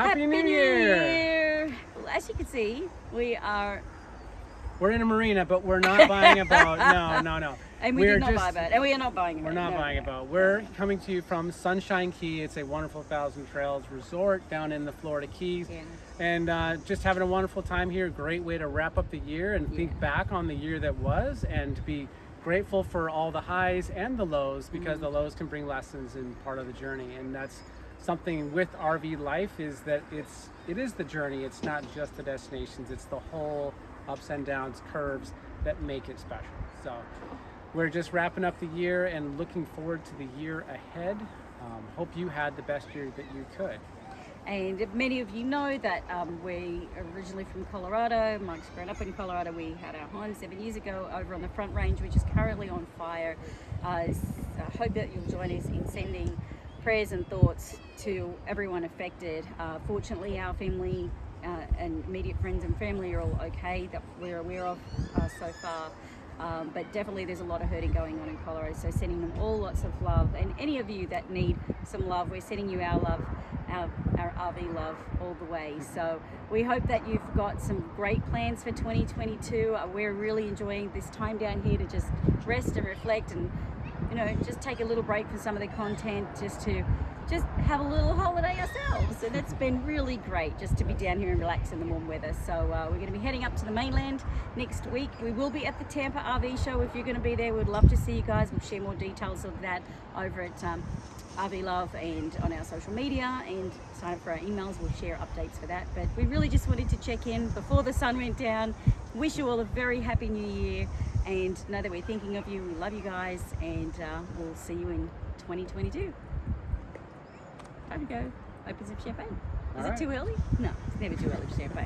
Happy New Year! Year! Well, as you can see, we are, We're in a marina, but we're not buying a boat. No, no, no. and we We're did not just- buy a boat, and we are not buying a boat. We're not no, buying a boat. We're coming to you from Sunshine Key. It's a wonderful Thousand Trails resort down in the Florida Keys. Yeah. And uh, just having a wonderful time here. Great way to wrap up the year and think back on the year that was and to be grateful for all the highs and the lows because Mm-hmm. the lows can bring lessons and part of the journey. And that's something with RV life is that it's it is the journey. It's not just the destinations. It's the whole ups and downs, curves that make it special. So we're just wrapping up the year and looking forward to the year ahead. Um, hope you had the best year that you could. And many of you know that um, we originally from Colorado. Mike's grown up in Colorado. We had our home seven years ago over on the Front Range, which is currently on fire. Uh, I hope that you'll join us in sending prayers and thoughts to everyone affected. Uh, fortunately, our family uh, and immediate friends and family are all okay that we're aware of uh, so far. Um, but definitely there's a lot of hurting going on in Colorado. So sending them all lots of love. And any of you that need some love, we're sending you our love, our, our RV love all the way. So we hope that you've got some great plans for 2022. Uh, we're really enjoying this time down here to just rest and reflect and you know, just take a little break from some of the content just to just have a little holiday ourselves. And it's been really great just to be down here and relax in the warm weather. So uh, we're going to be heading up to the mainland next week. We will be at the Tampa RV show. If you're going to be there, we'd love to see you guys. We'll share more details of that over at um, RV Love and on our social media and sign up for our emails. We'll share updates for that. But we really just wanted to check in before the sun went down. Wish you all a very happy new year and know that we're thinking of you. We love you guys and uh, we'll see you in 2022. Time to go. Open some champagne. Is All it right. too early? No, it's never too early for champagne.